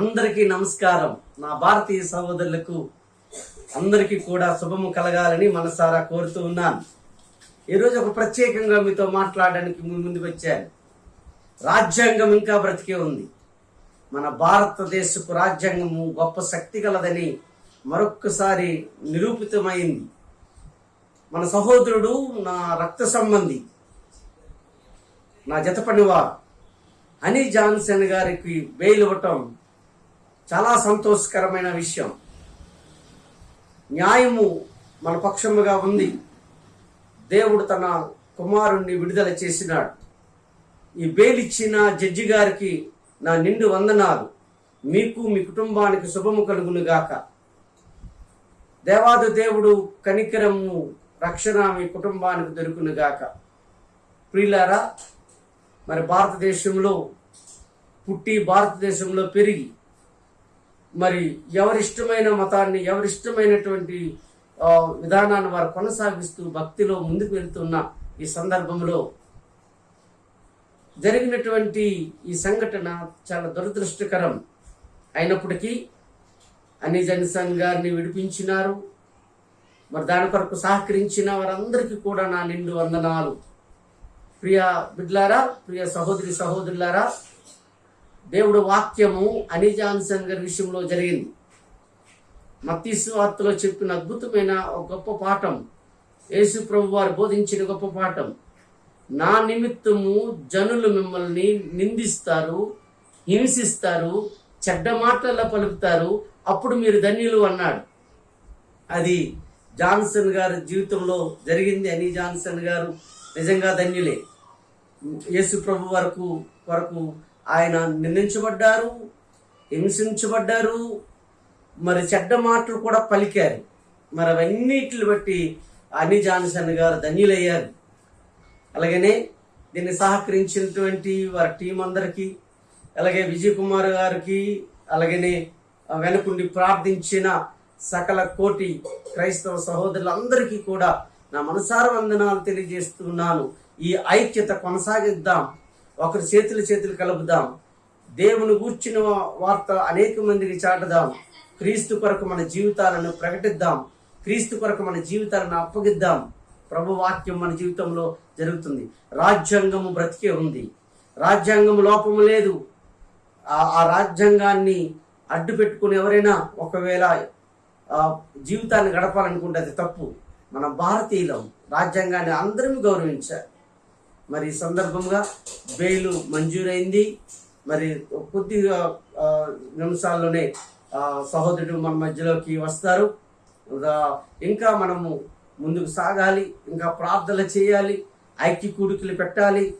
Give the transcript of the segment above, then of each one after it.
అందరికీ నమస్కారం. నా భారతీయ సహోదరులకు అందరికీ కూడా శుభము కలగాలని మనసారా కోరుతూ ఉన్నాను. ఈరోజు ఒక ప్రత్యేకంగా మీతో మాట్లాడడానికి ముందు ముందుకు వచ్చాను. రాజ్యాంగం ఇంకా బ్రతికే ఉంది. మన భారతదేశపు రాజ్యాంగము గొప్ప శక్తి కలదని మరొక్కసారి నిరూపితమైంది. మన సహోదరుడు నా రక్త సంబంధి నా జతపనివారు హనీ జాన్సన్ గారికి బెయిల్ ఇవ్వటం చాలా సంతోషకరమైన విషయం. న్యాయము మన పక్షముగా ఉంది. దేవుడు తన కుమారుణ్ణి విడుదల చేసినాడు. ఈ బెయిల్ ఇచ్చిన జడ్జి గారికి నా నిండు వందనాలు. మీకు మీ కుటుంబానికి శుభము కలుగునుగాక దేవాది దేవుడు కనికరము రక్షణ మీ కుటుంబానికి దొరుకునుగాక ప్రియులారా మరి భారతదేశంలో పుట్టి భారతదేశంలో పెరిగి మరి ఎవరిష్టమైన మతాన్ని ఎవరిష్టమైనటువంటి విధానాన్ని వారు కొనసాగిస్తూ భక్తిలో ముందుకు వెళ్తున్న ఈ సందర్భంలో జరిగినటువంటి ఈ సంఘటన చాలా దురదృష్టకరం. అయినప్పటికీ అని జన్సన్ గారిని విడిపించినారు. మరి దాని కొరకు సహకరించిన వారందరికీ కూడా నా నిండు వందనాలు. ప్రియ బిడ్లారా ప్రియ సహోదరి సహోదరులారా దేవుడు వాక్యము అని జాన్సన్ గారి విషయంలో జరిగింది. మత్తీసు వార్తలో చెప్పిన అద్భుతమైన ఒక గొప్ప పాఠం. యేసు ప్రభు వారు బోధించిన గొప్ప పాఠం. నా నిమిత్తము జనులు మిమ్మల్ని నిందిస్తారు హింసిస్తారు చెడ్డ మాటల్లో పలుకుతారు అప్పుడు మీరు ధన్యులు అన్నాడు. అది జాన్సన్ గారి జీవితంలో జరిగింది. అని జాన్సన్ గారు నిజంగా ధన్యులే. యేసు ప్రభు వరకు వరకు ఆయన నిందించబడ్డారు హింసించబడ్డారు మరి చెడ్డ మాటలు కూడా పలికారు. మరి అవన్నిటిని బట్టి అని జాన్సన్ గారు ధన్యులయ్యారు. అలాగనే దీన్ని సహకరించినటువంటి వారి టీం అందరికీ అలాగే విజయ్ కుమార్ గారికి అలాగనే వెనుకుండి ప్రార్థించిన సకల కోటి క్రైస్తవ సహోదరులందరికీ కూడా నా మనసార వందనాలు తెలియజేస్తున్నాను. ఈ ఐక్యత కొనసాగిద్దాం. ఒకరి చేతులు చేతులు కలుపుదాం. దేవుని గూర్చిన వార్త అనేక మందికి చాటుదాం. క్రీస్తు కొరకు మన జీవితాలను ప్రకటిద్దాం. క్రీస్తు కొరకు మన జీవితాలను అప్పగిద్దాం. ప్రభు వాక్యం మన జీవితంలో జరుగుతుంది. రాజ్యాంగము బ్రతికే ఉంది. రాజ్యాంగము లోపము లేదు. ఆ రాజ్యాంగాన్ని అడ్డు పెట్టుకుని ఎవరైనా ఒకవేళ జీవితాన్ని గడపాలనుకుంటే అది తప్పు. మన భారతీయులం రాజ్యాంగాన్ని అందరం గౌరవించాలి మరి ఈ సందర్భంగా బెయిల్ మంజూరైంది. మరి కొద్దిగా నిమిషాల్లోనే సహోదరుడు మన మధ్యలోకి వస్తారు. ఇంకా మనము ముందుకు సాగాలి ఇంకా ప్రార్థన చేయాలి ఐక్య కూడికలు పెట్టాలి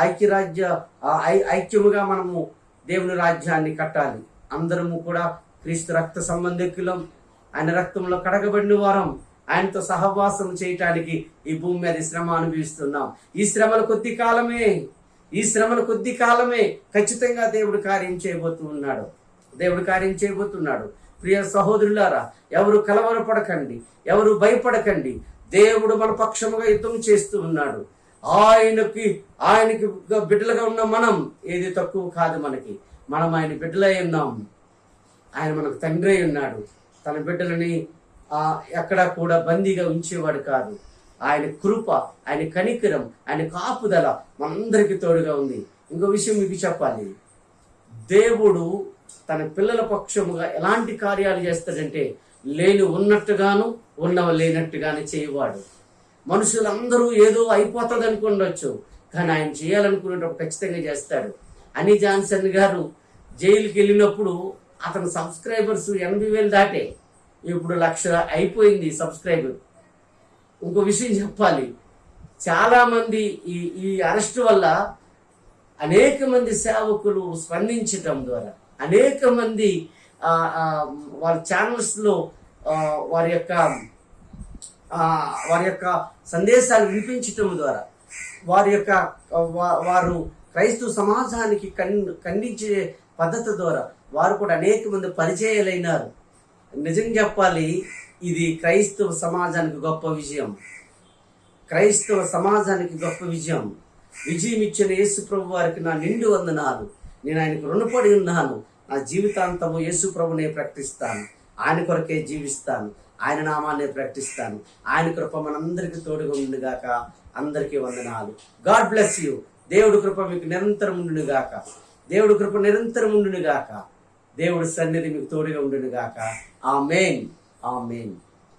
ఐక్యరాజ్య ఐ- ఐక్యముగా మనము దేవుని రాజ్యాన్ని కట్టాలి. అందరము కూడా క్రీస్తు రక్త సంబంధికులం. ఆయన రక్తంలో కడగబడిన వారం. ఆయనతో సహవాసం చేయటానికి ఈ భూమి మీద శ్రమ అనుభవిస్తున్నాం. ఈ శ్రమలు కొద్ది కాలమే. ఈ శ్రమలు కొద్ది కాలమే. ఖచ్చితంగా దేవుడు కార్యం చేయబోతూ ఉన్నాడు. దేవుడు కార్యం చేయబోతున్నాడు. ప్రియ సహోదరులారా ఎవరు కలవరపడకండి. ఎవరు భయపడకండి. దేవుడు మన పక్షముగా యుద్ధం చేస్తూ ఉన్నాడు. ఆయనకి ఆయనకి బిడ్డలుగా ఉన్న మనం ఏది తక్కువ కాదు మనకి. మనం ఆయన బిడ్డలై ఉన్నాం. ఆయన మనకు తండ్రి అయి ఉన్నాడు. తన బిడ్డలని ఎక్కడా కూడా బందీగా ఉంచేవాడు కాదు. ఆయన కృప ఆయన కనికరం ఆయన కాపుదల మనందరికీ తోడుగా ఉంది. ఇంకో విషయం మీకు చెప్పాలి. దేవుడు తన పిల్లల పక్షముగా ఎలాంటి కార్యాలు చేస్తాడంటే లేని ఉన్నట్టుగాను ఉన్నవ లేనట్టుగాను చేయవాడు. మనుషులందరూ ఏదో అయిపోతుంది అనుకుండొచ్చు కానీ ఆయన చేయాలనుకునేటప్పుడు ఖచ్చితంగా చేస్తాడు. అని జాన్సన్ గారు జైలుకి వెళ్ళినప్పుడు అతని సబ్స్క్రైబర్స్ ఎనభై వేలు దాటే. ఇప్పుడు లక్ష అయిపోయింది సబ్స్క్రైబర్. ఇంకో విషయం చెప్పాలి. చాలా మంది ఈ ఈ అరెస్ట్ వల్ల అనేక మంది సేవకులు స్పందించటం ద్వారా అనేక మంది వారి ఛానల్స్లో వారి యొక్క వారి యొక్క సందేశాలు వినిపించటం ద్వారా వారి యొక్క వారు క్రైస్తవ సమాజానికి కన్ ఖండించే పద్ధతి ద్వారా వారు కూడా అనేక మంది పరిచయాలైనారు. నిజం చెప్పాలి ఇది క్రైస్తవ సమాజానికి గొప్ప విజయం. క్రైస్తవ సమాజానికి గొప్ప విజయం. విజయం ఇచ్చిన యేసు ప్రభు వారికి నా నిండు వందనాలు. నేను ఆయనకు రుణపడి ఉన్నాను. నా జీవితాంతము యేసు ప్రభునే ప్రకటిస్తాను. ఆయన కొరకే జీవిస్తాను. ఆయన నామాన్నే ప్రకటిస్తాను. ఆయన కృప మనందరికీ తోడుగా ఉండుగాక అందరికీ వందనాలు. God bless you. దేవుడి కృప మీకు నిరంతరం ఉండునుగాక. దేవుడి కృప నిరంతరం ఉండునుగాక. దేవుడి సన్నిధి మీకు తోడుగా ఉండునుగాక. ఆ మెయిన్ ఆ మెయిన్